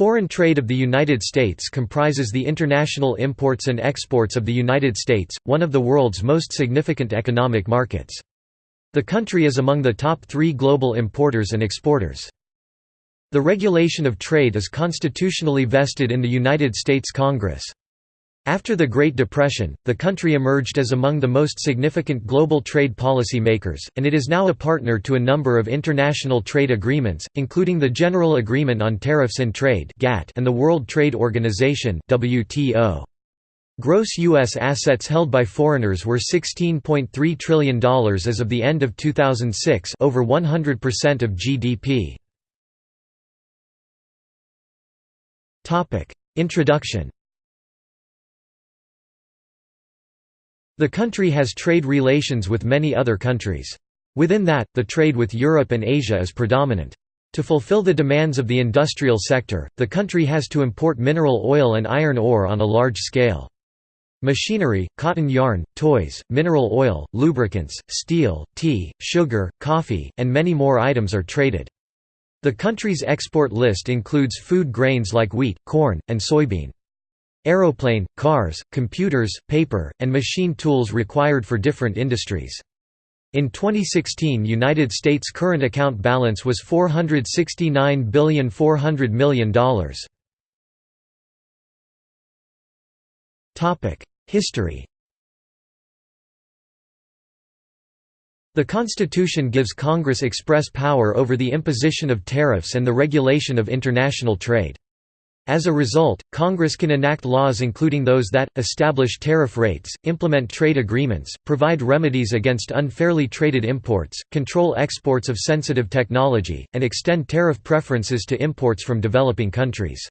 Foreign trade of the United States comprises the international imports and exports of the United States, one of the world's most significant economic markets. The country is among the top three global importers and exporters. The regulation of trade is constitutionally vested in the United States Congress. After the Great Depression, the country emerged as among the most significant global trade policy makers, and it is now a partner to a number of international trade agreements, including the General Agreement on Tariffs and Trade and the World Trade Organization. Gross U.S. assets held by foreigners were $16.3 trillion as of the end of 2006 over 100% of GDP. Introduction The country has trade relations with many other countries. Within that, the trade with Europe and Asia is predominant. To fulfill the demands of the industrial sector, the country has to import mineral oil and iron ore on a large scale. Machinery, cotton yarn, toys, mineral oil, lubricants, steel, tea, sugar, coffee, and many more items are traded. The country's export list includes food grains like wheat, corn, and soybean. Aeroplane, cars, computers, paper, and machine tools required for different industries. In 2016 United States current account balance was $469,400 million. History The Constitution gives Congress express power over the imposition of tariffs and the regulation of international trade. As a result, Congress can enact laws including those that, establish tariff rates, implement trade agreements, provide remedies against unfairly traded imports, control exports of sensitive technology, and extend tariff preferences to imports from developing countries.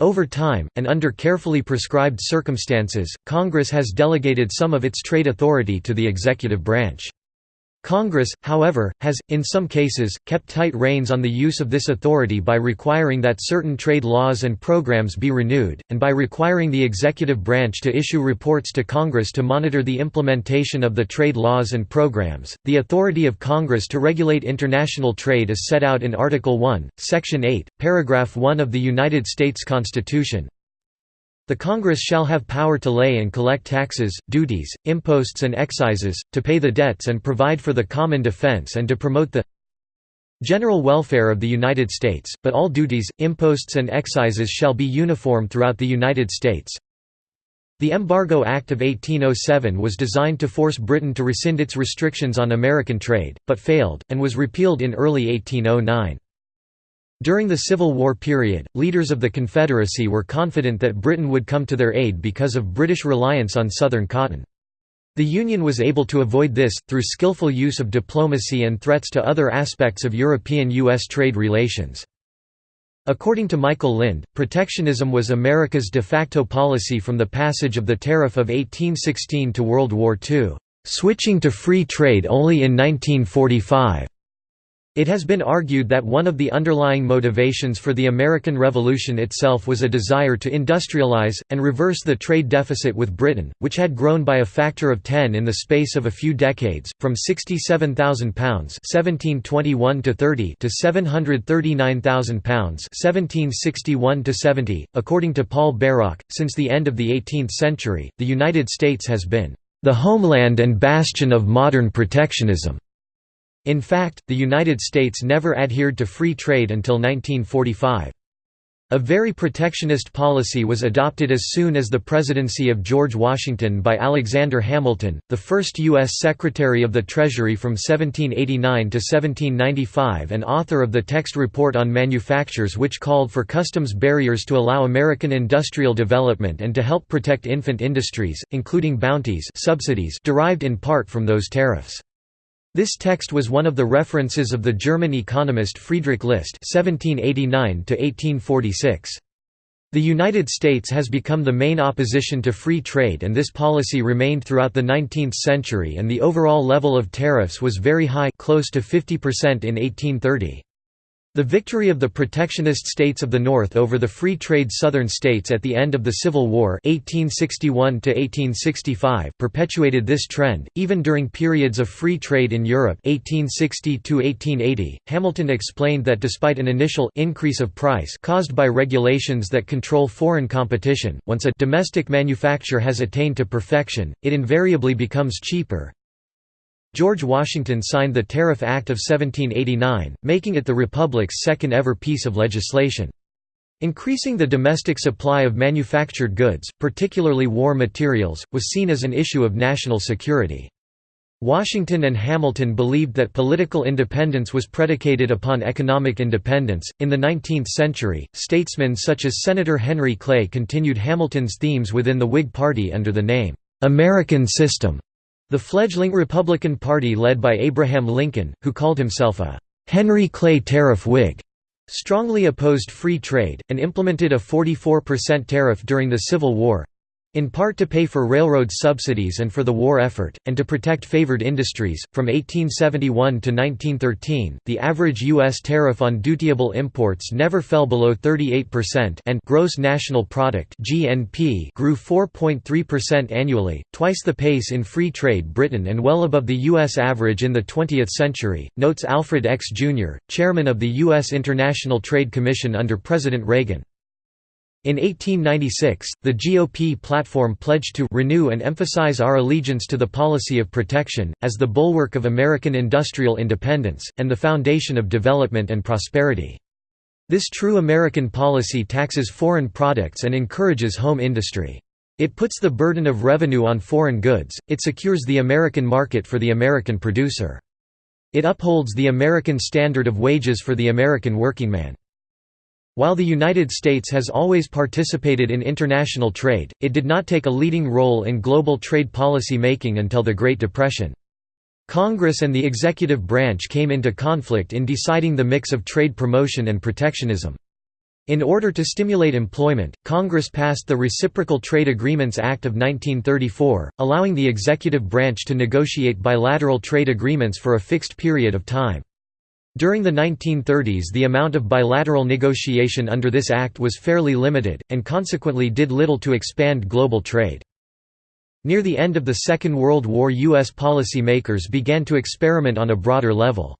Over time, and under carefully prescribed circumstances, Congress has delegated some of its trade authority to the executive branch. Congress, however, has, in some cases, kept tight reins on the use of this authority by requiring that certain trade laws and programs be renewed, and by requiring the executive branch to issue reports to Congress to monitor the implementation of the trade laws and programs. The authority of Congress to regulate international trade is set out in Article 1, Section 8, Paragraph 1 of the United States Constitution, the Congress shall have power to lay and collect taxes, duties, imposts and excises, to pay the debts and provide for the common defense and to promote the general welfare of the United States, but all duties, imposts and excises shall be uniform throughout the United States. The Embargo Act of 1807 was designed to force Britain to rescind its restrictions on American trade, but failed, and was repealed in early 1809. During the Civil War period, leaders of the Confederacy were confident that Britain would come to their aid because of British reliance on Southern cotton. The Union was able to avoid this, through skillful use of diplomacy and threats to other aspects of European-U.S. trade relations. According to Michael Lind, protectionism was America's de facto policy from the passage of the Tariff of 1816 to World War II, switching to free trade only in 1945. It has been argued that one of the underlying motivations for the American Revolution itself was a desire to industrialize, and reverse the trade deficit with Britain, which had grown by a factor of 10 in the space of a few decades, from £67,000 1721 to 30 to £739,000 1761 to 70. According to Paul Bairoch, since the end of the 18th century, the United States has been the homeland and bastion of modern protectionism. In fact, the United States never adhered to free trade until 1945. A very protectionist policy was adopted as soon as the presidency of George Washington by Alexander Hamilton, the first U.S. Secretary of the Treasury from 1789 to 1795 and author of the text report on manufactures which called for customs barriers to allow American industrial development and to help protect infant industries, including bounties subsidies derived in part from those tariffs. This text was one of the references of the German economist Friedrich List (1789–1846). The United States has become the main opposition to free trade and this policy remained throughout the 19th century and the overall level of tariffs was very high close to 50% in 1830. The victory of the protectionist states of the North over the free trade Southern states at the end of the Civil War 1861 perpetuated this trend, even during periods of free trade in Europe 1860 Hamilton explained that despite an initial increase of price caused by regulations that control foreign competition, once a domestic manufacture has attained to perfection, it invariably becomes cheaper, George Washington signed the Tariff Act of 1789, making it the Republic's second ever piece of legislation. Increasing the domestic supply of manufactured goods, particularly war materials, was seen as an issue of national security. Washington and Hamilton believed that political independence was predicated upon economic independence. In the 19th century, statesmen such as Senator Henry Clay continued Hamilton's themes within the Whig Party under the name, American System. The fledgling Republican Party led by Abraham Lincoln, who called himself a Henry Clay Tariff Whig, strongly opposed free trade, and implemented a 44% tariff during the Civil War, in part to pay for railroad subsidies and for the war effort, and to protect favored industries. From 1871 to 1913, the average U.S. tariff on dutiable imports never fell below 38%, and gross national product (GNP) grew 4.3% annually, twice the pace in free trade Britain and well above the U.S. average in the 20th century. Notes Alfred Eckes Jr., chairman of the U.S. International Trade Commission under President Reagan. In 1896, the GOP platform pledged to renew and emphasize our allegiance to the policy of protection, as the bulwark of American industrial independence, and the foundation of development and prosperity. This true American policy taxes foreign products and encourages home industry. It puts the burden of revenue on foreign goods, it secures the American market for the American producer. It upholds the American standard of wages for the American workingman. While the United States has always participated in international trade, it did not take a leading role in global trade policy making until the Great Depression. Congress and the executive branch came into conflict in deciding the mix of trade promotion and protectionism. In order to stimulate employment, Congress passed the Reciprocal Trade Agreements Act of 1934, allowing the executive branch to negotiate bilateral trade agreements for a fixed period of time. During the 1930s the amount of bilateral negotiation under this act was fairly limited, and consequently did little to expand global trade. Near the end of the Second World War U.S. policy makers began to experiment on a broader level.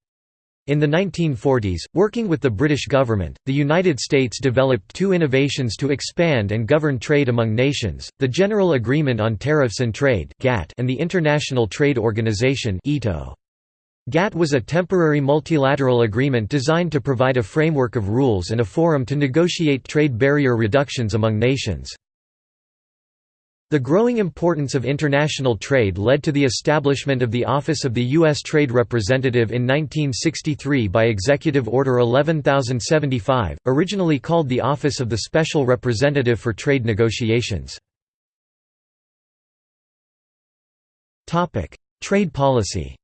In the 1940s, working with the British government, the United States developed two innovations to expand and govern trade among nations, the General Agreement on Tariffs and Trade and the International Trade Organization (ITO). GATT was a temporary multilateral agreement designed to provide a framework of rules and a forum to negotiate trade barrier reductions among nations. The growing importance of international trade led to the establishment of the Office of the U.S. Trade Representative in 1963 by Executive Order 11075, originally called the Office of the Special Representative for Trade Negotiations. Trade policy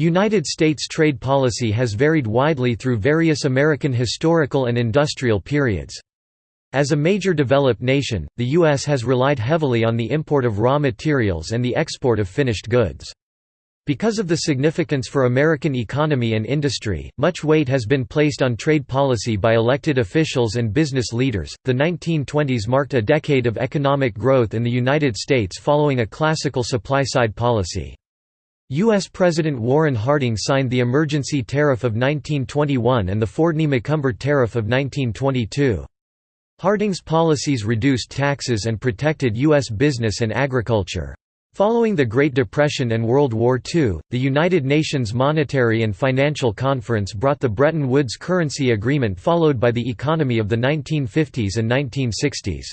United States trade policy has varied widely through various American historical and industrial periods. As a major developed nation, the U.S. has relied heavily on the import of raw materials and the export of finished goods. Because of the significance for American economy and industry, much weight has been placed on trade policy by elected officials and business leaders. The 1920s marked a decade of economic growth in the United States following a classical supply side policy. U.S. President Warren Harding signed the Emergency Tariff of 1921 and the Fordney-McCumber Tariff of 1922. Harding's policies reduced taxes and protected U.S. business and agriculture. Following the Great Depression and World War II, the United Nations Monetary and Financial Conference brought the Bretton Woods Currency Agreement followed by the economy of the 1950s and 1960s.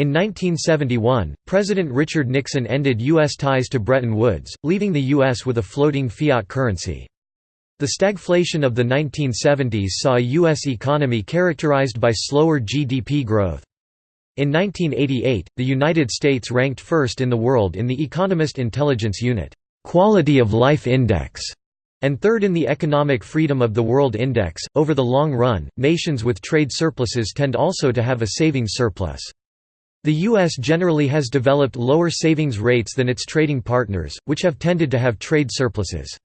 In 1971, President Richard Nixon ended U.S. ties to Bretton Woods, leaving the U.S. with a floating fiat currency. The stagflation of the 1970s saw a U.S. economy characterized by slower GDP growth. In 1988, the United States ranked first in the world in the Economist Intelligence Unit Quality of Life Index and third in the Economic Freedom of the World Index. Over the long run, nations with trade surpluses tend also to have a savings surplus. The U.S. generally has developed lower savings rates than its trading partners, which have tended to have trade surpluses.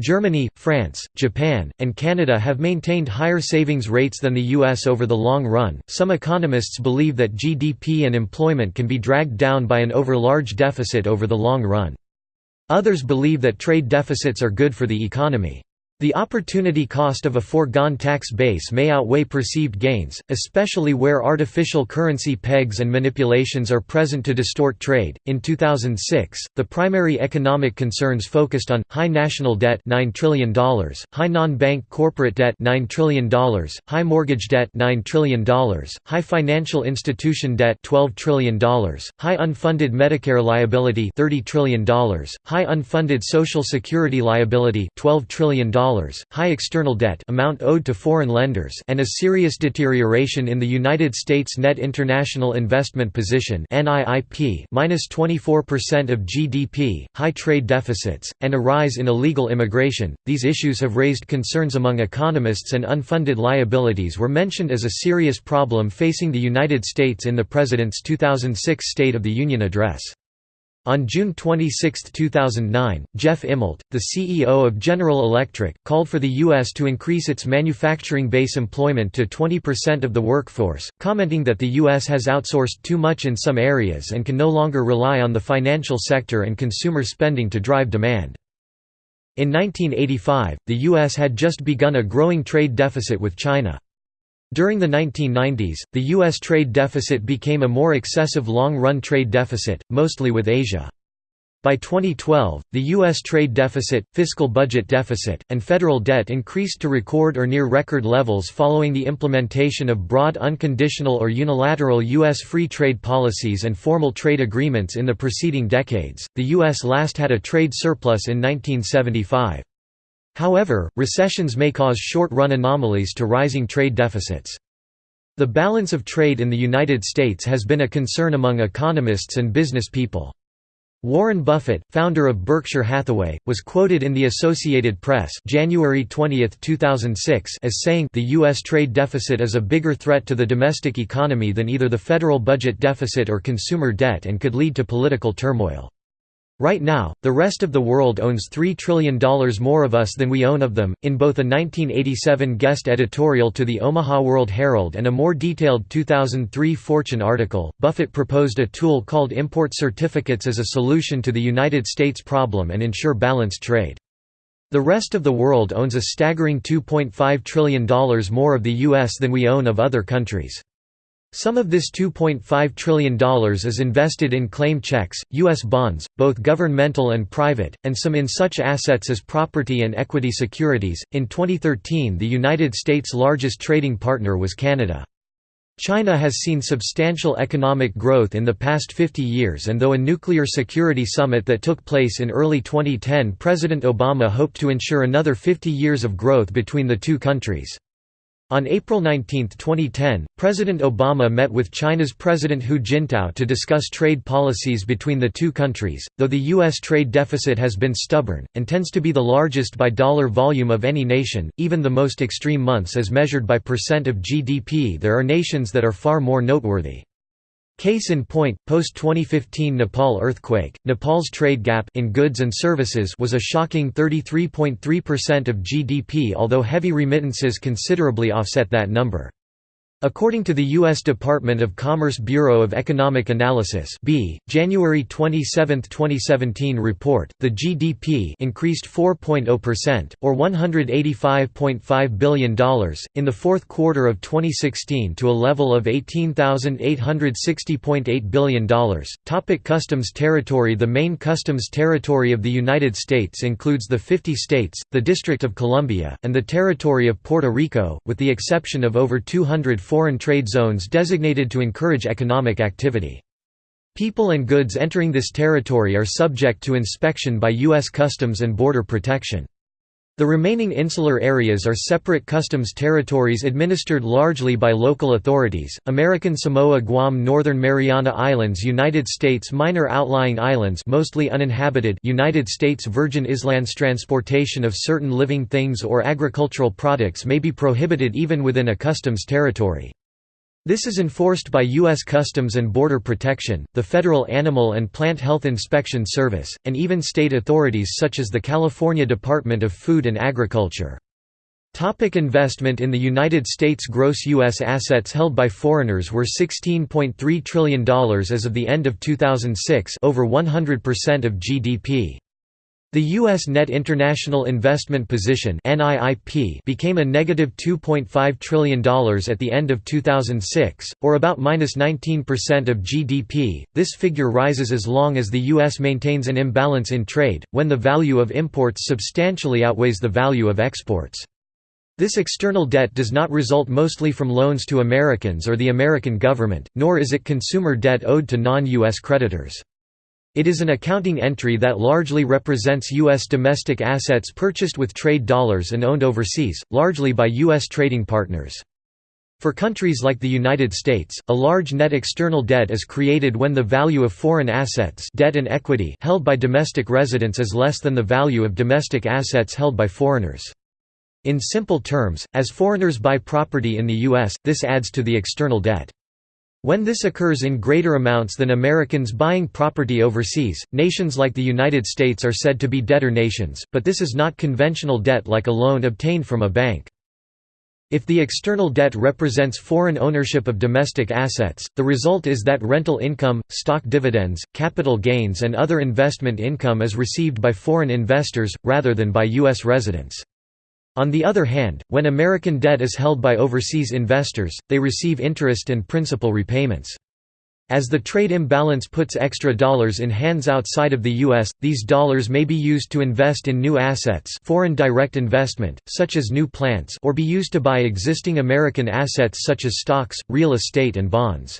Germany, France, Japan, and Canada have maintained higher savings rates than the US over the long run. Some economists believe that GDP and employment can be dragged down by an over-large deficit over the long run. Others believe that trade deficits are good for the economy. The opportunity cost of a foregone tax base may outweigh perceived gains, especially where artificial currency pegs and manipulations are present to distort trade. In 2006, the primary economic concerns focused on high national debt $9 trillion, high non-bank corporate debt $9 trillion, high mortgage debt $9 trillion, high financial institution debt $12 trillion, high unfunded Medicare liability $30 trillion, high unfunded Social Security liability $12 trillion high external debt amount owed to foreign lenders and a serious deterioration in the United States net international investment position NIIP minus 24% of GDP, high trade deficits, and a rise in illegal immigration. These issues have raised concerns among economists and unfunded liabilities were mentioned as a serious problem facing the United States in the President's 2006 State of the Union address. On June 26, 2009, Jeff Immelt, the CEO of General Electric, called for the U.S. to increase its manufacturing base employment to 20% of the workforce, commenting that the U.S. has outsourced too much in some areas and can no longer rely on the financial sector and consumer spending to drive demand. In 1985, the U.S. had just begun a growing trade deficit with China. During the 1990s, the U.S. trade deficit became a more excessive long-run trade deficit, mostly with Asia. By 2012, the U.S. trade deficit, fiscal budget deficit, and federal debt increased to record or near record levels following the implementation of broad unconditional or unilateral U.S. free trade policies and formal trade agreements in the preceding decades. The U.S. last had a trade surplus in 1975. However, recessions may cause short-run anomalies to rising trade deficits. The balance of trade in the United States has been a concern among economists and business people. Warren Buffett, founder of Berkshire Hathaway, was quoted in the Associated Press January 20, 2006 as saying the U.S. trade deficit is a bigger threat to the domestic economy than either the federal budget deficit or consumer debt and could lead to political turmoil. Right now, the rest of the world owns $3 trillion more of us than we own of them. In both a 1987 guest editorial to the Omaha World Herald and a more detailed 2003 Fortune article, Buffett proposed a tool called import certificates as a solution to the United States problem and ensure balanced trade. The rest of the world owns a staggering $2.5 trillion more of the U.S. than we own of other countries. Some of this $2.5 trillion is invested in claim checks, U.S. bonds, both governmental and private, and some in such assets as property and equity securities. In 2013, the United States' largest trading partner was Canada. China has seen substantial economic growth in the past 50 years and though a nuclear security summit that took place in early 2010 President Obama hoped to ensure another 50 years of growth between the two countries. On April 19, 2010, President Obama met with China's President Hu Jintao to discuss trade policies between the two countries. Though the U.S. trade deficit has been stubborn, and tends to be the largest by dollar volume of any nation, even the most extreme months as measured by percent of GDP, there are nations that are far more noteworthy. Case in point, post-2015 Nepal earthquake, Nepal's trade gap in goods and services was a shocking 33.3% of GDP although heavy remittances considerably offset that number. According to the U.S. Department of Commerce Bureau of Economic Analysis B, January 27, 2017 report, the GDP increased 4.0%, or $185.5 billion, in the fourth quarter of 2016 to a level of $18,860.8 billion. Topic customs territory The main customs territory of the United States includes the 50 states, the District of Columbia, and the Territory of Puerto Rico, with the exception of over 200 foreign trade zones designated to encourage economic activity. People and goods entering this territory are subject to inspection by U.S. Customs and Border Protection. The remaining insular areas are separate customs territories administered largely by local authorities, American Samoa Guam Northern Mariana Islands United States Minor outlying islands mostly uninhabited United States Virgin Islands Transportation of certain living things or agricultural products may be prohibited even within a customs territory. This is enforced by U.S. Customs and Border Protection, the Federal Animal and Plant Health Inspection Service, and even state authorities such as the California Department of Food and Agriculture. Topic investment In the United States Gross U.S. assets held by foreigners were $16.3 trillion as of the end of 2006 over 100% of GDP. The U.S. net international investment position became a negative $2.5 trillion at the end of 2006, or about minus 19% of GDP. This figure rises as long as the U.S. maintains an imbalance in trade, when the value of imports substantially outweighs the value of exports. This external debt does not result mostly from loans to Americans or the American government, nor is it consumer debt owed to non-U.S. creditors. It is an accounting entry that largely represents U.S. domestic assets purchased with trade dollars and owned overseas, largely by U.S. trading partners. For countries like the United States, a large net external debt is created when the value of foreign assets debt and equity held by domestic residents is less than the value of domestic assets held by foreigners. In simple terms, as foreigners buy property in the U.S., this adds to the external debt. When this occurs in greater amounts than Americans buying property overseas, nations like the United States are said to be debtor nations, but this is not conventional debt like a loan obtained from a bank. If the external debt represents foreign ownership of domestic assets, the result is that rental income, stock dividends, capital gains and other investment income is received by foreign investors, rather than by U.S. residents. On the other hand, when American debt is held by overseas investors, they receive interest and principal repayments. As the trade imbalance puts extra dollars in hands outside of the U.S., these dollars may be used to invest in new assets foreign direct investment, such as new plants or be used to buy existing American assets such as stocks, real estate and bonds.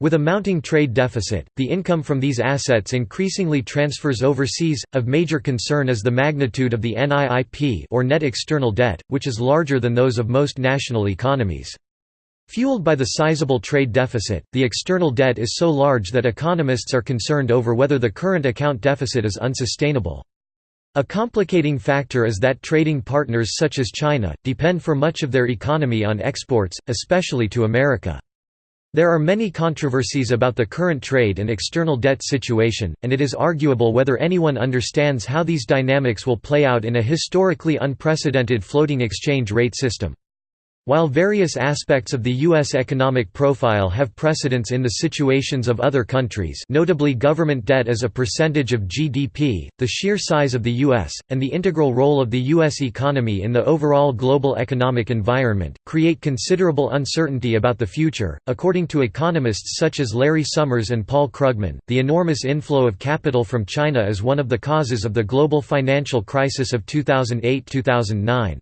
With a mounting trade deficit, the income from these assets increasingly transfers overseas. Of major concern is the magnitude of the NIIP or net external debt, which is larger than those of most national economies. Fueled by the sizable trade deficit, the external debt is so large that economists are concerned over whether the current account deficit is unsustainable. A complicating factor is that trading partners such as China, depend for much of their economy on exports, especially to America. There are many controversies about the current trade and external debt situation, and it is arguable whether anyone understands how these dynamics will play out in a historically unprecedented floating exchange rate system. While various aspects of the U.S. economic profile have precedence in the situations of other countries notably government debt as a percentage of GDP, the sheer size of the U.S., and the integral role of the U.S. economy in the overall global economic environment, create considerable uncertainty about the future. According to economists such as Larry Summers and Paul Krugman, the enormous inflow of capital from China is one of the causes of the global financial crisis of 2008–2009.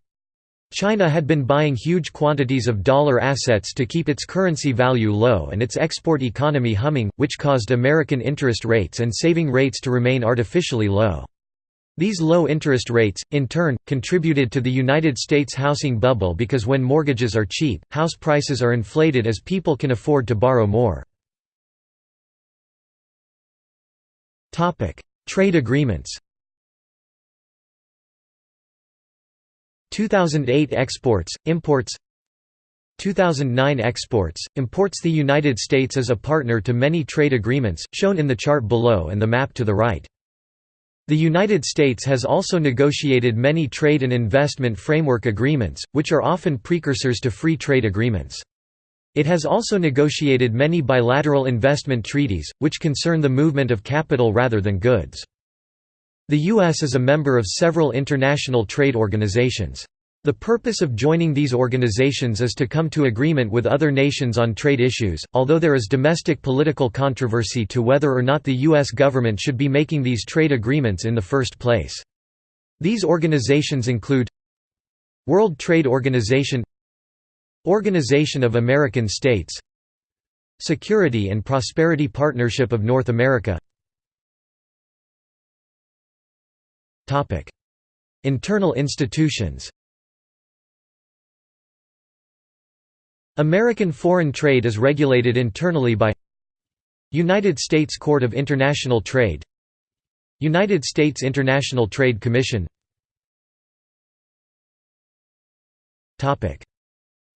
China had been buying huge quantities of dollar assets to keep its currency value low and its export economy humming, which caused American interest rates and saving rates to remain artificially low. These low interest rates, in turn, contributed to the United States housing bubble because when mortgages are cheap, house prices are inflated as people can afford to borrow more. Trade agreements 2008 exports, imports 2009 exports, imports The United States is a partner to many trade agreements, shown in the chart below and the map to the right. The United States has also negotiated many trade and investment framework agreements, which are often precursors to free trade agreements. It has also negotiated many bilateral investment treaties, which concern the movement of capital rather than goods. The U.S. is a member of several international trade organizations. The purpose of joining these organizations is to come to agreement with other nations on trade issues, although there is domestic political controversy to whether or not the U.S. government should be making these trade agreements in the first place. These organizations include World Trade Organization Organization of American States Security and Prosperity Partnership of North America Internal institutions. American foreign trade is regulated internally by United States Court of International Trade United States International Trade Commission.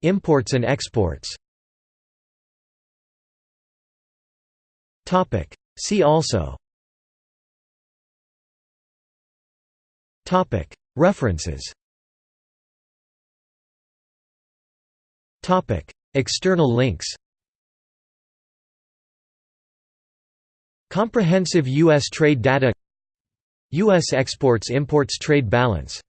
Imports and exports. See also. References External links Comprehensive U.S. trade data U.S. exports-imports trade balance